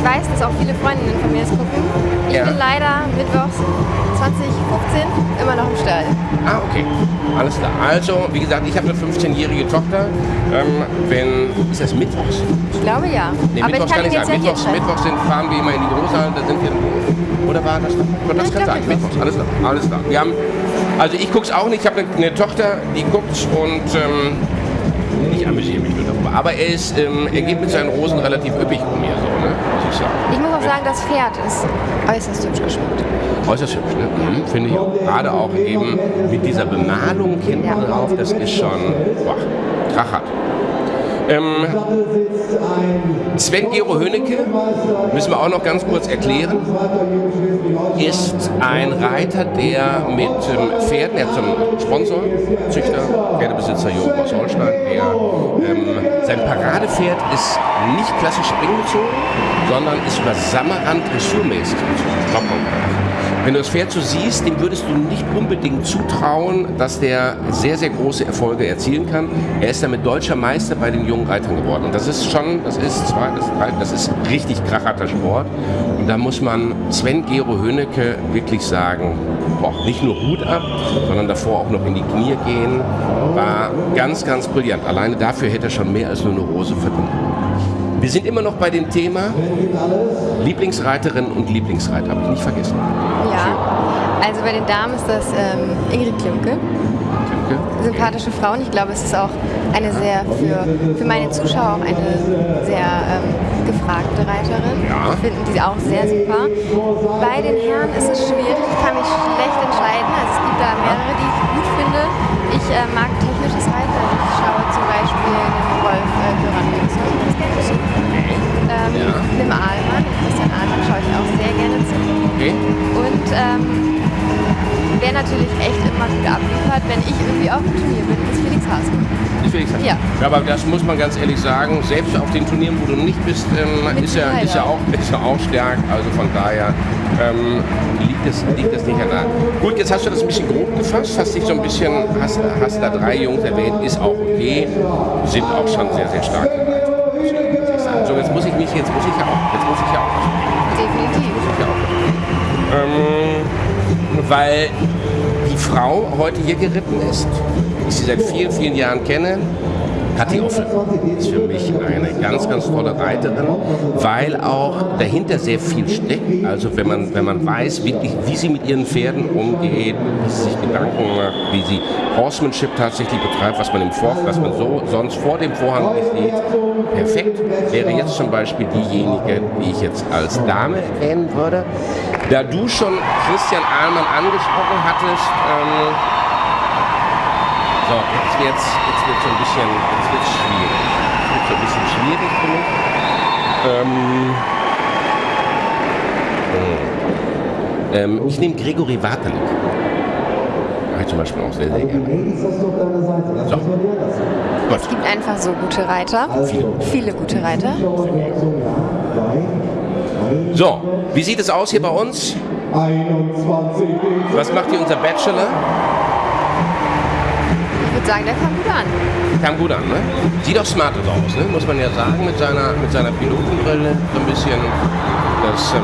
ich weiß, dass auch viele Freundinnen von mir das gucken. Ich Ja. bin leider mittwochs 2015 immer noch im Stall. Ah, okay. Alles klar. Also, wie gesagt, ich habe eine 15-jährige Tochter. Ähm, wenn, ist das Mittwochs? Ich glaube ja. Nee, Aber ich Mittwochs kann jetzt sein. ja hier Mittwochs. Mittwochs sind, fahren wir immer in die Großhalle, da sind wir. Oder war das? Das ich kann sein. Mittwochs. Mittwochs, alles klar. Alles klar. Wir haben, also ich gucke es auch nicht. Ich habe eine, eine Tochter, die guckt und ähm, ich amüsiere mich nur darüber. Aber er, ist, ähm, er geht mit seinen Rosen relativ üppig um mir, so, ne? Ich sagen. Ich muss auch sagen, das Pferd ist äußerst hübsch geschmückt. Äußerst hübsch, ne? Mhm, Finde ich auch. Gerade auch eben mit dieser Bemalung hinten Ja. drauf, das ist schon, boah, krachert. Ähm, Sven Gero Hönnecke, müssen wir auch noch ganz kurz erklären, ist ein Reiter, der mit ähm, Pferden, er hat einen Sponsor, Züchter, Pferdebesitzer Jürgen aus Holstein, der, ähm, sein Paradepferd ist nicht klassisch springbezogen, sondern ist über Sammerrand dressurmäßig bezogen. Wenn du das Pferd so siehst, dem würdest du nicht unbedingt zutrauen, dass der sehr, sehr große Erfolge erzielen kann. Er ist damit deutscher Meister bei den jungen Reitern geworden. Und das ist schon, das ist zwei, das, drei, das ist richtig kracherter Sport. Und da muss man Sven Gero Höhnecke wirklich sagen, boah, nicht nur Hut ab, sondern davor auch noch in die Knie gehen. War ganz, ganz brillant. Alleine dafür hätte er schon mehr als nur eine Rose verdient. Wir sind immer noch bei dem Thema Lieblingsreiterin und Lieblingsreiter, habe ich nicht vergessen. Ja. Also bei den Damen ist das ähm, Ingrid Klimke. Klimke. sympathische Frauen. Ich glaube, es ist auch eine sehr, für, für meine Zuschauer auch eine sehr ähm, gefragte Reiterin. Ja. Finden die auch sehr super. Bei den Herren ist es schwierig. Ich kann mich schlecht entscheiden. Also es gibt da mehrere, die ich gut finde. Ich äh, mag technisches Reiten. Ich auch sehr gerne zu. Okay. Und ähm, wer natürlich echt immer gut abliefert, wenn ich irgendwie auf dem Turnier bin, ist Felix Haasmann. Ist Felix Ja. Aber das muss man ganz ehrlich sagen, selbst auf den Turnieren, wo du nicht bist, ähm, ist, er, ist, er auch. ist er auch stark. Also von daher ähm, liegt, es, liegt es nicht an der Gut, jetzt hast du das ein bisschen grob gefasst, hast dich so ein bisschen, hast, hast da drei Jungs erwähnt, ist auch okay, sind auch schon sehr, sehr stark. So, jetzt muss ich mich, jetzt muss ich ja auch, jetzt muss ich ja auch weil die Frau heute hier geritten ist, ich sie seit vielen, vielen Jahren kenne, Kathi Offel ist für mich eine ganz, ganz tolle Reiterin, weil auch dahinter sehr viel steckt. Also wenn man, wenn man weiß, wirklich, wie sie mit ihren Pferden umgeht, wie sie sich Gedanken macht, wie sie Horsemanship tatsächlich betreibt, was man im Vor, was man so sonst vor dem Vorhang nicht sieht. Perfekt wäre jetzt zum Beispiel diejenige, die ich jetzt als Dame erwähnen würde. Da du schon Christian Ahlmann angesprochen hattest, ähm, so, jetzt wird's, jetzt wird's so ein bisschen, jetzt wird's schwierig. Jetzt wird's ein bisschen schwierig für mich. Ähm, ähm, ich nehme Gregory Wartelik. Habe ich zum Beispiel auch sehr, sehr gerne. So. Es gibt einfach so gute Reiter. Viele. Viele gute Reiter. So, wie sieht es aus hier bei uns? 21 Was macht hier unser Bachelor? Ich würde sagen, der kam gut an. Kam gut an, ne? Sieht doch smart aus, ne? Muss man ja sagen, mit seiner, mit seiner Pilotenbrille so ein bisschen. Das, ähm,